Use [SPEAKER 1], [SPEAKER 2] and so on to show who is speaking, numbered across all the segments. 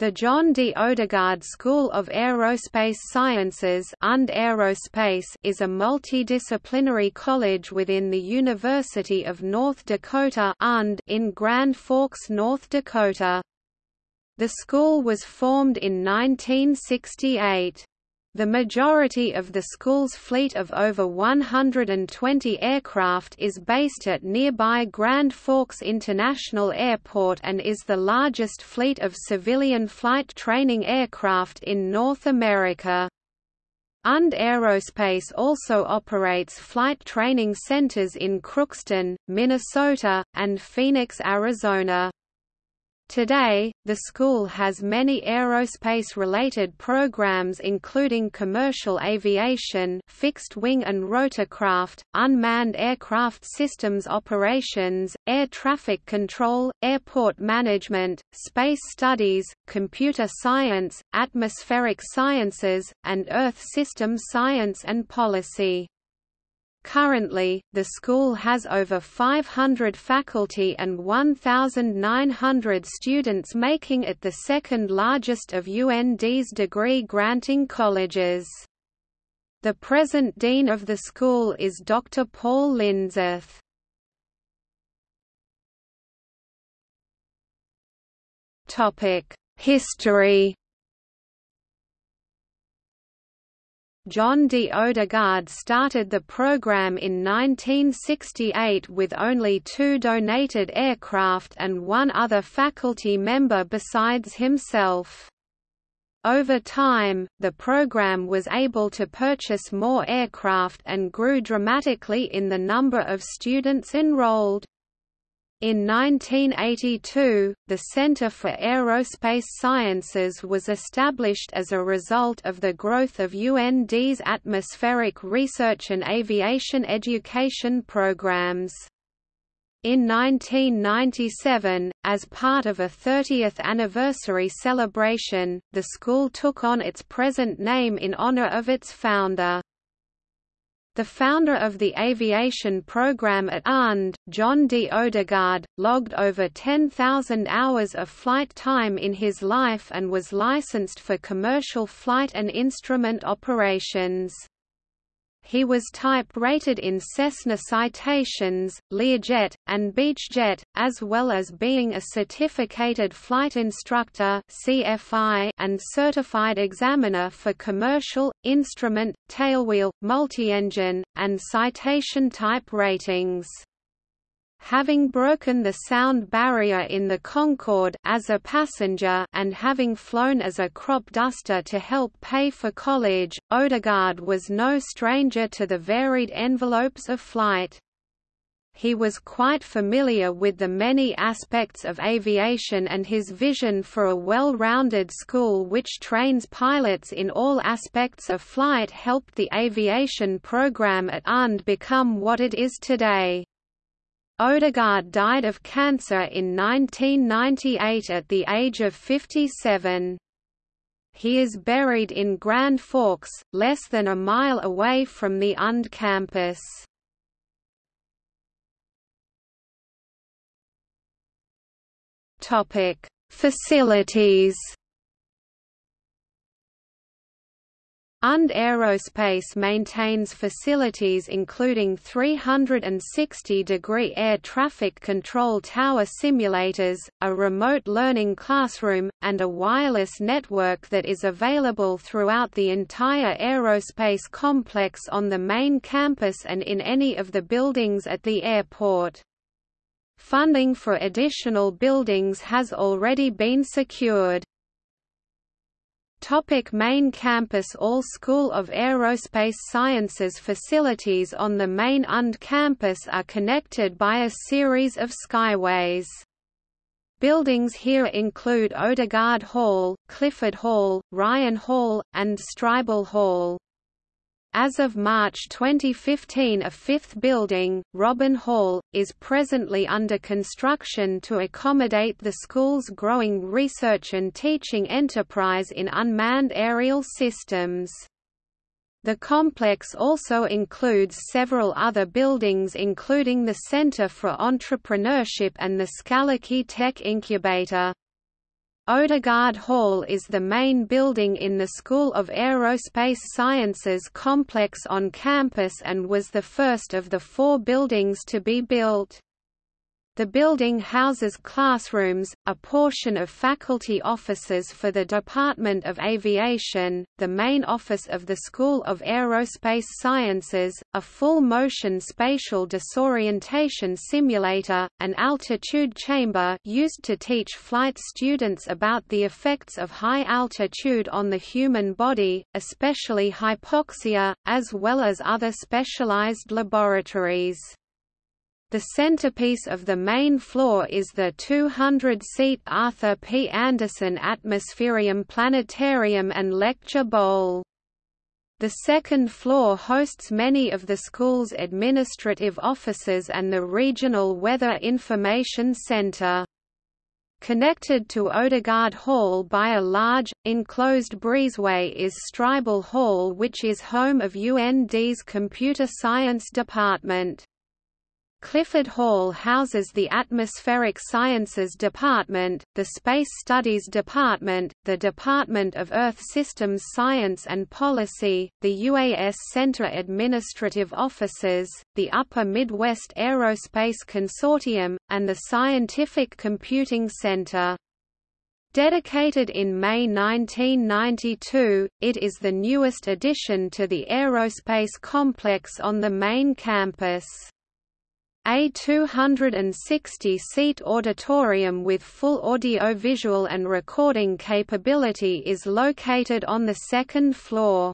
[SPEAKER 1] The John D. Odegaard School of Aerospace Sciences and Aerospace is a multidisciplinary college within the University of North Dakota and in Grand Forks, North Dakota. The school was formed in 1968. The majority of the school's fleet of over 120 aircraft is based at nearby Grand Forks International Airport and is the largest fleet of civilian flight training aircraft in North America. UND Aerospace also operates flight training centers in Crookston, Minnesota, and Phoenix, Arizona. Today, the school has many aerospace-related programs including commercial aviation fixed-wing and rotorcraft, unmanned aircraft systems operations, air traffic control, airport management, space studies, computer science, atmospheric sciences, and Earth systems science and policy. Currently, the school has over 500 faculty and 1,900 students making it the second largest of UND's degree-granting colleges. The present dean of the school is Dr. Paul Lindseth. History John D. Odegaard started the program in 1968 with only two donated aircraft and one other faculty member besides himself. Over time, the program was able to purchase more aircraft and grew dramatically in the number of students enrolled. In 1982, the Center for Aerospace Sciences was established as a result of the growth of UND's atmospheric research and aviation education programs. In 1997, as part of a 30th anniversary celebration, the school took on its present name in honor of its founder. The founder of the aviation program at UND, John D. Odegaard, logged over 10,000 hours of flight time in his life and was licensed for commercial flight and instrument operations. He was type-rated in Cessna Citations, Learjet, and Beechjet, as well as being a certificated flight instructor (CFI) and certified examiner for commercial, instrument, tailwheel, multi-engine, and citation type ratings having broken the sound barrier in the Concorde as a passenger and having flown as a crop duster to help pay for college, Odegaard was no stranger to the varied envelopes of flight. He was quite familiar with the many aspects of aviation and his vision for a well-rounded school which trains pilots in all aspects of flight helped the aviation program at UND become what it is today. Odegaard died of cancer in 1998 at the age of 57. He is buried in Grand Forks, less than a mile away from the UND campus. Facilities UND Aerospace maintains facilities including 360-degree air traffic control tower simulators, a remote learning classroom, and a wireless network that is available throughout the entire aerospace complex on the main campus and in any of the buildings at the airport. Funding for additional buildings has already been secured. Topic main campus All School of Aerospace Sciences facilities on the main UND campus are connected by a series of skyways. Buildings here include Odegaard Hall, Clifford Hall, Ryan Hall, and Streibel Hall. As of March 2015 a fifth building, Robin Hall, is presently under construction to accommodate the school's growing research and teaching enterprise in unmanned aerial systems. The complex also includes several other buildings including the Center for Entrepreneurship and the Skalicky Tech Incubator. Odegaard Hall is the main building in the School of Aerospace Sciences complex on campus and was the first of the four buildings to be built. The building houses classrooms, a portion of faculty offices for the Department of Aviation, the main office of the School of Aerospace Sciences, a full-motion spatial disorientation simulator, an altitude chamber used to teach flight students about the effects of high altitude on the human body, especially hypoxia, as well as other specialized laboratories. The centerpiece of the main floor is the 200-seat Arthur P. Anderson Atmospherium Planetarium and Lecture Bowl. The second floor hosts many of the school's administrative offices and the Regional Weather Information Center. Connected to Odegaard Hall by a large, enclosed breezeway is Streibel Hall which is home of UND's Computer Science Department. Clifford Hall houses the Atmospheric Sciences Department, the Space Studies Department, the Department of Earth Systems Science and Policy, the UAS Center administrative offices, the Upper Midwest Aerospace Consortium, and the Scientific Computing Center. Dedicated in May 1992, it is the newest addition to the aerospace complex on the main campus. A 260-seat auditorium with full audio-visual and recording capability is located on the second floor.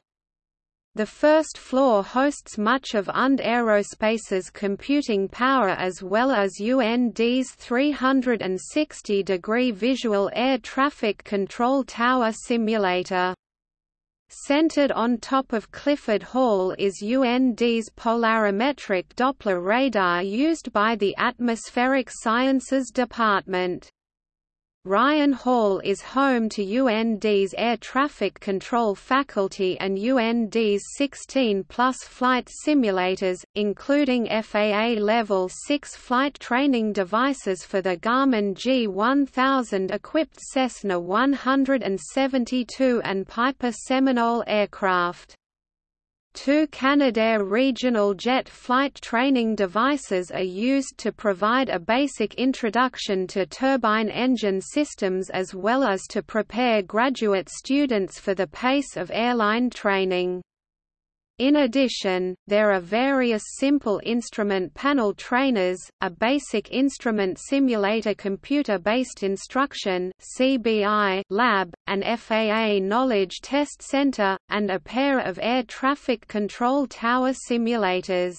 [SPEAKER 1] The first floor hosts much of UND Aerospace's computing power as well as UND's 360-degree visual air traffic control tower simulator. Centered on top of Clifford Hall is UND's polarimetric Doppler radar used by the Atmospheric Sciences Department. Ryan Hall is home to UND's air traffic control faculty and UND's 16-plus flight simulators, including FAA Level 6 flight training devices for the Garmin G1000-equipped Cessna 172 and Piper Seminole aircraft. Two Canadair regional jet flight training devices are used to provide a basic introduction to turbine engine systems as well as to prepare graduate students for the pace of airline training. In addition, there are various simple instrument panel trainers, a basic instrument simulator computer-based instruction (CBI) lab, an FAA knowledge test center, and a pair of air traffic control tower simulators.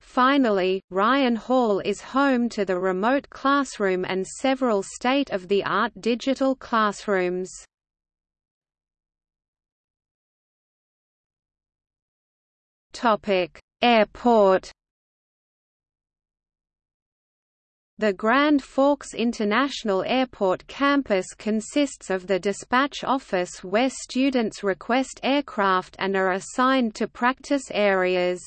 [SPEAKER 1] Finally, Ryan Hall is home to the remote classroom and several state-of-the-art digital classrooms. Topic: Airport. The Grand Forks International Airport campus consists of the dispatch office where students request aircraft and are assigned to practice areas.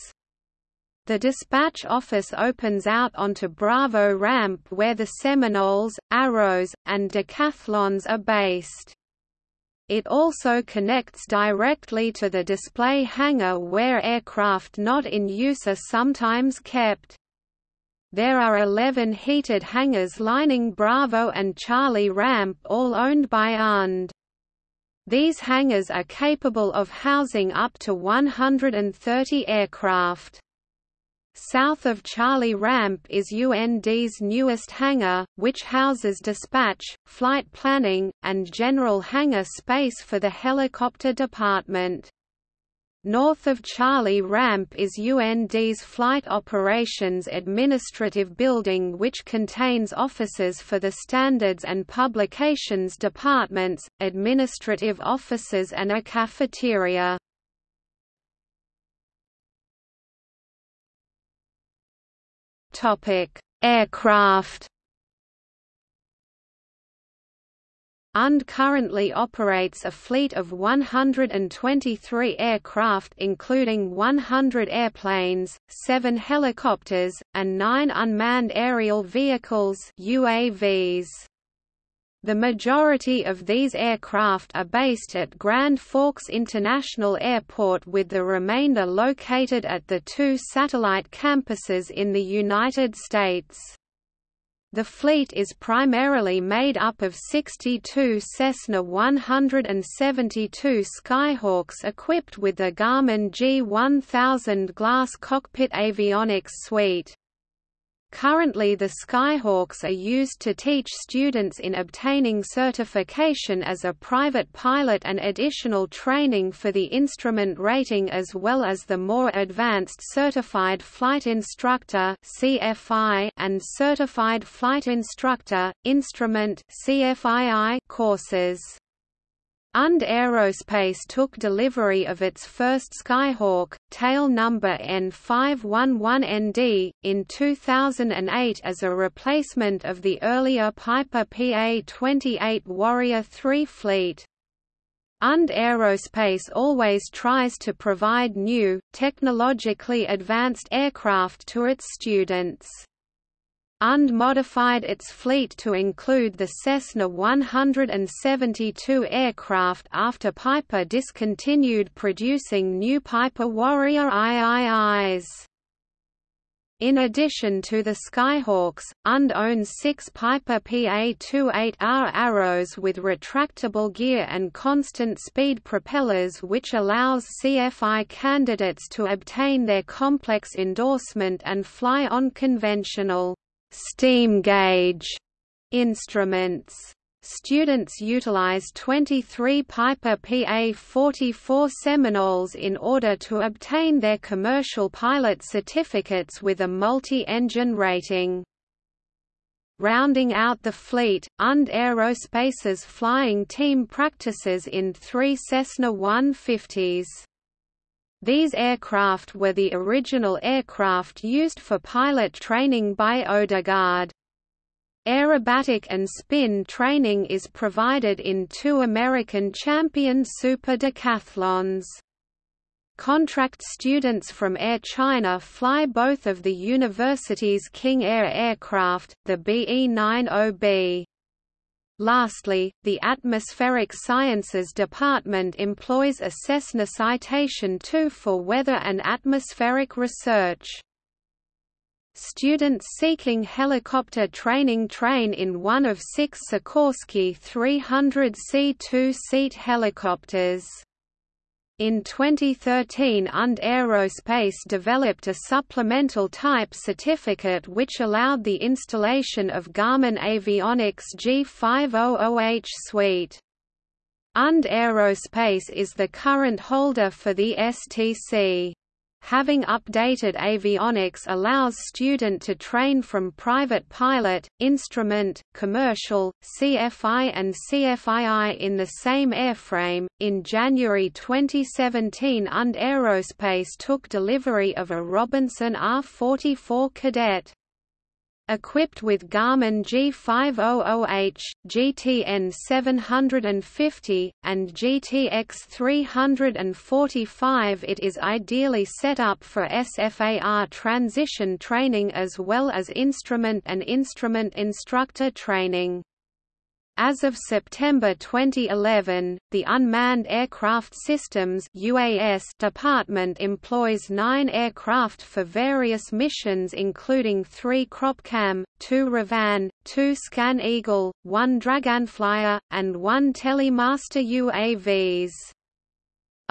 [SPEAKER 1] The dispatch office opens out onto Bravo Ramp where the Seminoles, Arrows, and Decathlons are based. It also connects directly to the display hangar where aircraft not in use are sometimes kept. There are 11 heated hangars lining Bravo and Charlie Ramp all owned by UND. These hangars are capable of housing up to 130 aircraft. South of Charlie Ramp is UND's newest hangar, which houses dispatch, flight planning, and general hangar space for the helicopter department. North of Charlie Ramp is UND's Flight Operations Administrative Building which contains offices for the Standards and Publications Departments, administrative offices and a cafeteria. Aircraft. UND currently operates a fleet of 123 aircraft including 100 airplanes, 7 helicopters, and 9 unmanned aerial vehicles UAVs. The majority of these aircraft are based at Grand Forks International Airport with the remainder located at the two satellite campuses in the United States. The fleet is primarily made up of 62 Cessna 172 Skyhawks equipped with the Garmin G1000 glass cockpit avionics suite. Currently the Skyhawks are used to teach students in obtaining certification as a private pilot and additional training for the instrument rating as well as the more advanced Certified Flight Instructor and Certified Flight Instructor, Instrument courses. Und Aerospace took delivery of its first Skyhawk, tail number N511ND, in 2008 as a replacement of the earlier Piper PA-28 Warrior III fleet. Und Aerospace always tries to provide new, technologically advanced aircraft to its students. Und modified its fleet to include the Cessna 172 aircraft after Piper discontinued producing new Piper Warrior IIIs. In addition to the Skyhawks, Und owns six Piper PA-28R Arrows with retractable gear and constant speed propellers which allows CFI candidates to obtain their complex endorsement and fly on conventional steam gauge instruments. Students utilize 23 Piper PA-44 Seminoles in order to obtain their commercial pilot certificates with a multi-engine rating. Rounding out the fleet, Und Aerospace's flying team practices in three Cessna 150s. These aircraft were the original aircraft used for pilot training by Odegaard. Aerobatic and spin training is provided in two American champion super decathlons. Contract students from Air China fly both of the university's King Air aircraft, the BE-90B. Lastly, the Atmospheric Sciences Department employs a Cessna Citation II for weather and atmospheric research. Students seeking helicopter training train in one of six Sikorsky 300C two-seat helicopters. In 2013 Und Aerospace developed a supplemental type certificate which allowed the installation of Garmin Avionics G500H suite. Und Aerospace is the current holder for the STC. Having updated avionics allows student to train from private pilot, instrument, commercial, CFI and CFII in the same airframe. In January 2017, Und Aerospace took delivery of a Robinson R44 Cadet. Equipped with Garmin G500H, GTN 750, and GTX 345 it is ideally set up for SFAR transition training as well as instrument and instrument instructor training. As of September 2011, the Unmanned Aircraft Systems UAS department employs nine aircraft for various missions including three Cropcam, two Raven, two Scan Eagle, one Dragonflyer, and one Telemaster UAVs.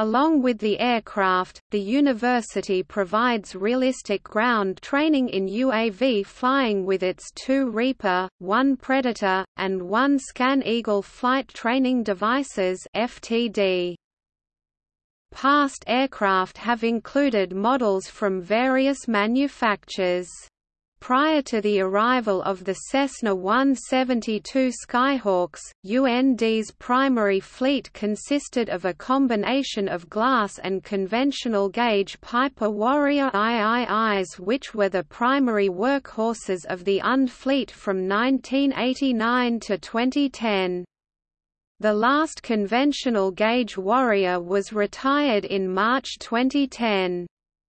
[SPEAKER 1] Along with the aircraft, the university provides realistic ground training in UAV flying with its two Reaper, one Predator, and one Scan Eagle flight training devices FTD. Past aircraft have included models from various manufacturers. Prior to the arrival of the Cessna 172 Skyhawks, UND's primary fleet consisted of a combination of glass and conventional gauge Piper Warrior IIIs which were the primary workhorses of the UND fleet from 1989 to 2010. The last conventional gauge Warrior was retired in March 2010.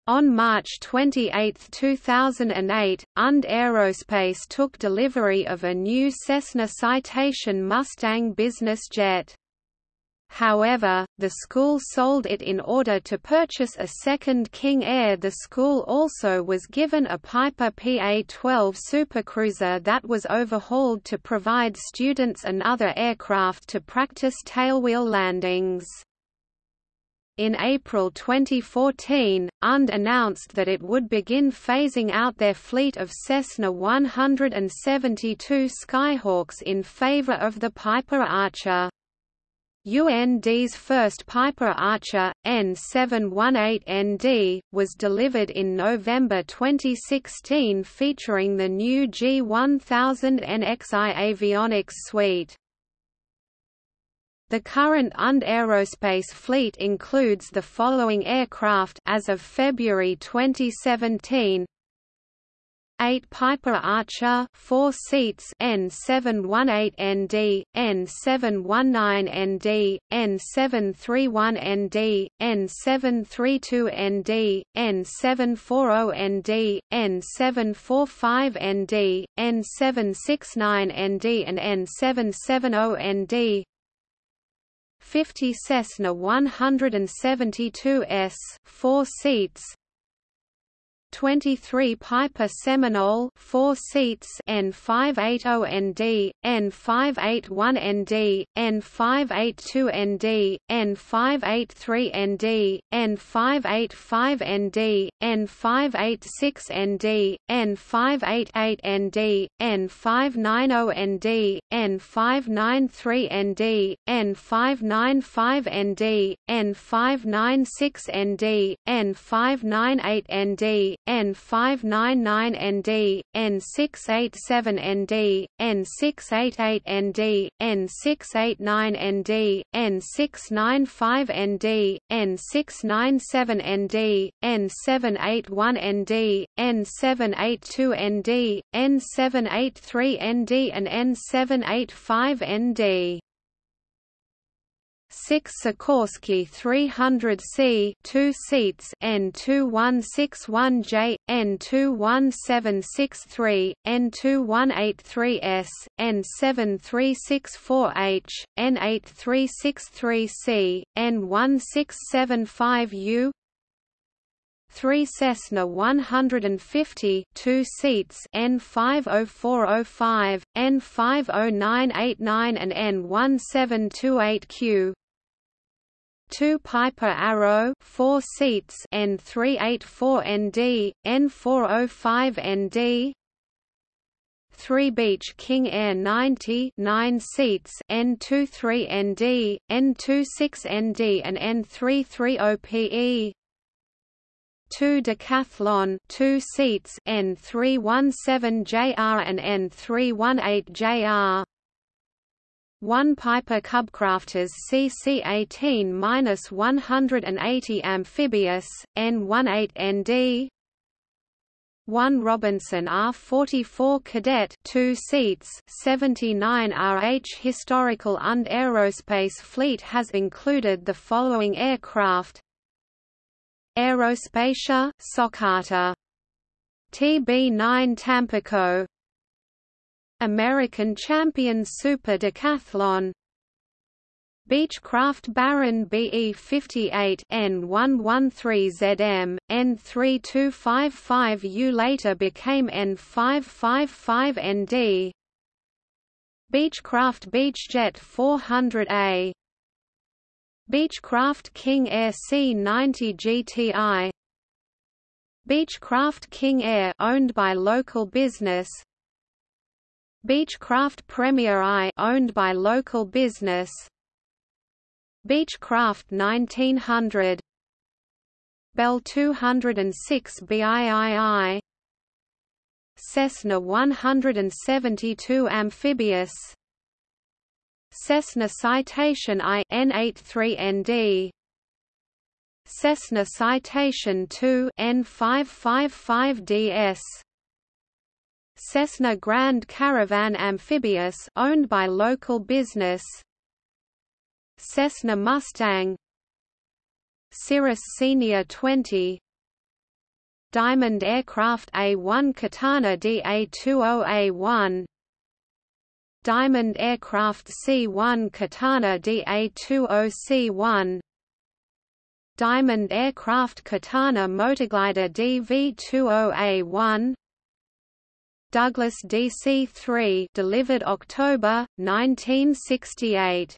[SPEAKER 1] On March 28, 2008, UND Aerospace took delivery of a new Cessna Citation Mustang business jet. However, the school sold it in order to purchase a second King Air. The school also was given a Piper PA-12 supercruiser that was overhauled to provide students another aircraft to practice tailwheel landings. In April 2014, UND announced that it would begin phasing out their fleet of Cessna 172 Skyhawks in favor of the Piper Archer. UND's first Piper Archer, N718ND, was delivered in November 2016 featuring the new G1000 NXI avionics suite. The current UND Aerospace fleet includes the following aircraft as of February 2017 8 Piper Archer 4 seats N718ND, N719ND, N731ND, N732ND, N740ND, N745ND, N769ND and N770ND 50 Cessna 172S 4 seats 23 Piper Seminole 4 seats N580ND, N581ND, N582ND, N583ND, N585ND, N586ND, N588ND, N590ND, N593ND, N595ND, N596ND, N598ND, N599ND, N687ND, N688ND, N689ND, N695ND, N697ND, N781ND, N782ND, N783ND and N785ND. 6 Sikorsky 300C 2 seats N2161J, N21763, N2183S, N7364H, N8363C, N1675U 3 Cessna 150 2 seats N50405, N50989 and N1728Q 2 Piper Arrow 4 seats N384ND, N405ND 3 Beech King Air 90 9 seats N23ND, N26ND and N330PE 2 Decathlon 2 seats N317JR and N318JR 1 Piper Cubcrafters CC-18-180 amphibious, N18ND 1 Robinson R-44 Cadet 2 seats 79 RH Historical und Aerospace Fleet has included the following aircraft. Aerospatiale, Socata. TB9 Tampico American Champion Super Decathlon. Beechcraft Baron BE58 N113ZM, N3255U later became N555ND Beechcraft Beechjet 400A Beechcraft King Air C90 GTI Beechcraft King Air owned by local business Beechcraft Premier I owned by local business. Beechcraft 1900 Bell 206 BIII Cessna 172 amphibious. Cessna Citation I N83ND Cessna Citation II N555DS Cessna Grand Caravan Amphibious owned by local business. Cessna Mustang. Cirrus Senior 20 Diamond Aircraft A-1 Katana DA-20A-1 Diamond Aircraft C-1 Katana DA-20C-1 Diamond Aircraft Katana Motorglider DV-20A-1 Douglas DC-3 delivered October 1968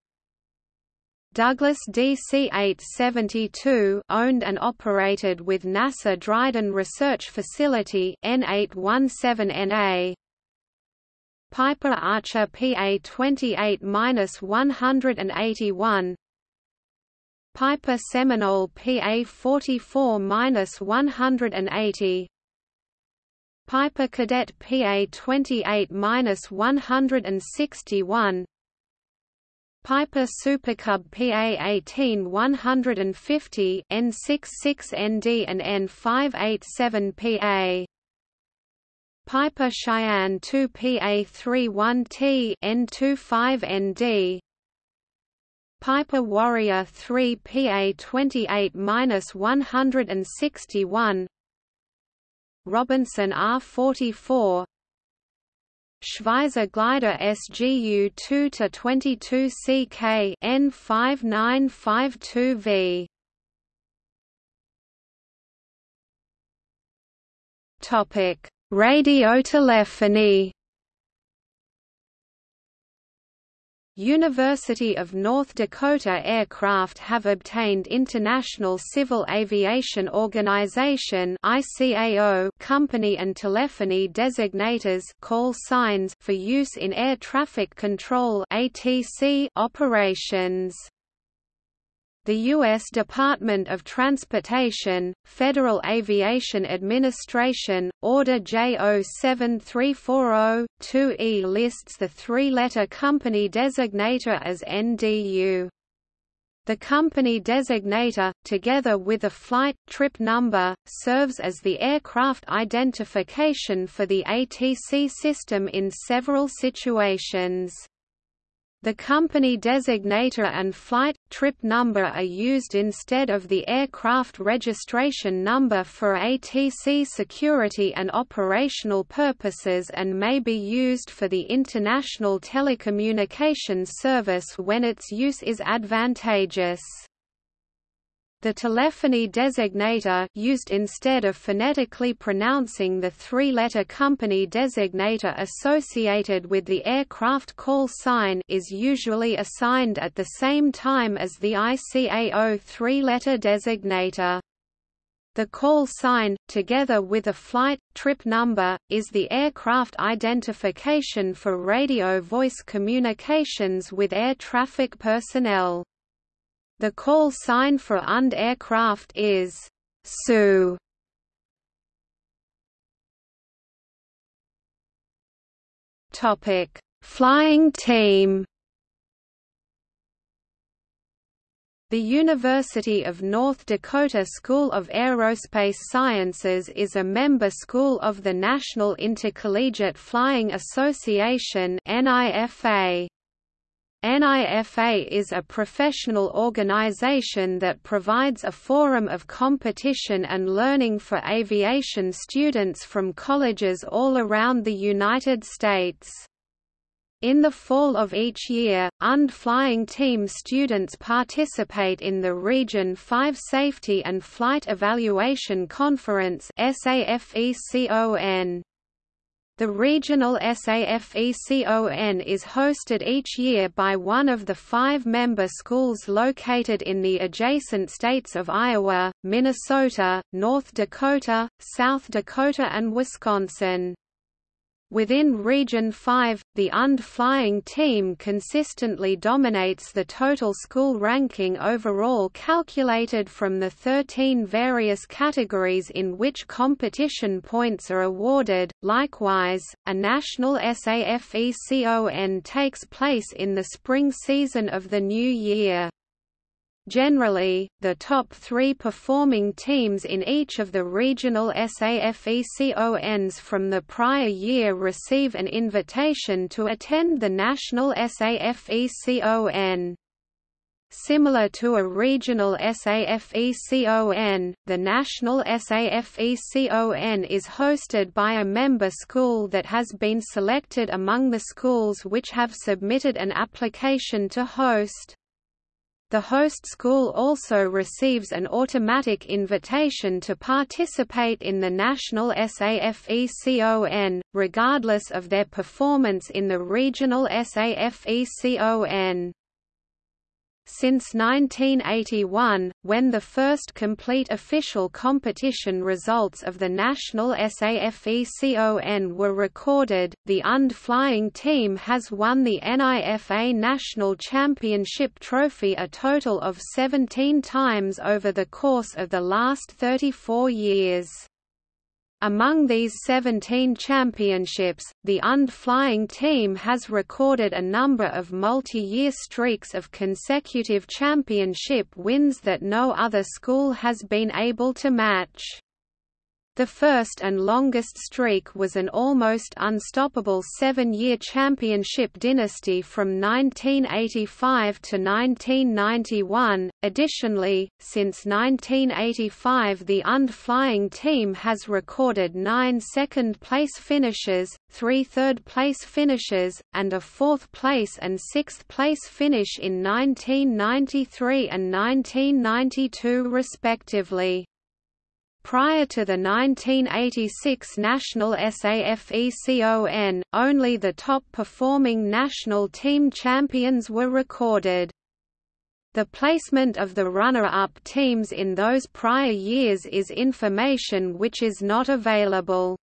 [SPEAKER 1] Douglas DC-872 owned and operated with NASA Dryden Research Facility N817NA Piper Archer PA-28-181 Piper Seminole PA-44-180 Piper Cadet PA-28-161 Piper Supercub PA-18 150 N66ND and N587 PA Piper Cheyenne 2 PA-31T N25ND Piper Warrior 3 PA-28-161 Robinson R44 Schweizer glider SGU 2 to 22 CK N5952V Topic: Radiotelephony University of North Dakota aircraft have obtained International Civil Aviation Organization (ICAO) company and telephony designators call signs for use in air traffic control (ATC) operations. The U.S. Department of Transportation, Federal Aviation Administration, Order J07340-2E lists the three-letter company designator as NDU. The company designator, together with a flight, trip number, serves as the aircraft identification for the ATC system in several situations. The company designator and flight, trip number are used instead of the aircraft registration number for ATC security and operational purposes and may be used for the International Telecommunications Service when its use is advantageous. The telephony designator used instead of phonetically pronouncing the three-letter company designator associated with the aircraft call sign is usually assigned at the same time as the ICAO three-letter designator. The call sign, together with a flight, trip number, is the aircraft identification for radio voice communications with air traffic personnel. The call sign for UND aircraft is Sioux. Topic: Flying team. The University of North Dakota School of Aerospace Sciences is a member school of the National Intercollegiate Flying Association NIFA. NIFA is a professional organization that provides a forum of competition and learning for aviation students from colleges all around the United States. In the fall of each year, UND flying team students participate in the Region 5 Safety and Flight Evaluation Conference SAFECON. The regional SAFECON is hosted each year by one of the five member schools located in the adjacent states of Iowa, Minnesota, North Dakota, South Dakota and Wisconsin. Within Region 5, the UND flying team consistently dominates the total school ranking overall calculated from the 13 various categories in which competition points are awarded. Likewise, a national SAFECON takes place in the spring season of the new year. Generally, the top three performing teams in each of the regional SAFECONs from the prior year receive an invitation to attend the national SAFECON. Similar to a regional SAFECON, the national SAFECON is hosted by a member school that has been selected among the schools which have submitted an application to host. The host school also receives an automatic invitation to participate in the national SAFECON, regardless of their performance in the regional SAFECON. Since 1981, when the first complete official competition results of the national SAFECON were recorded, the UND flying team has won the NIFA National Championship trophy a total of 17 times over the course of the last 34 years. Among these 17 championships, the UND flying team has recorded a number of multi-year streaks of consecutive championship wins that no other school has been able to match. The first and longest streak was an almost unstoppable seven-year championship dynasty from 1985 to 1991. Additionally, since 1985 the UND flying team has recorded nine second-place finishes, three third-place finishes, and a fourth-place and sixth-place finish in 1993 and 1992 respectively. Prior to the 1986 national SAFECON, only the top-performing national team champions were recorded. The placement of the runner-up teams in those prior years is information which is not available.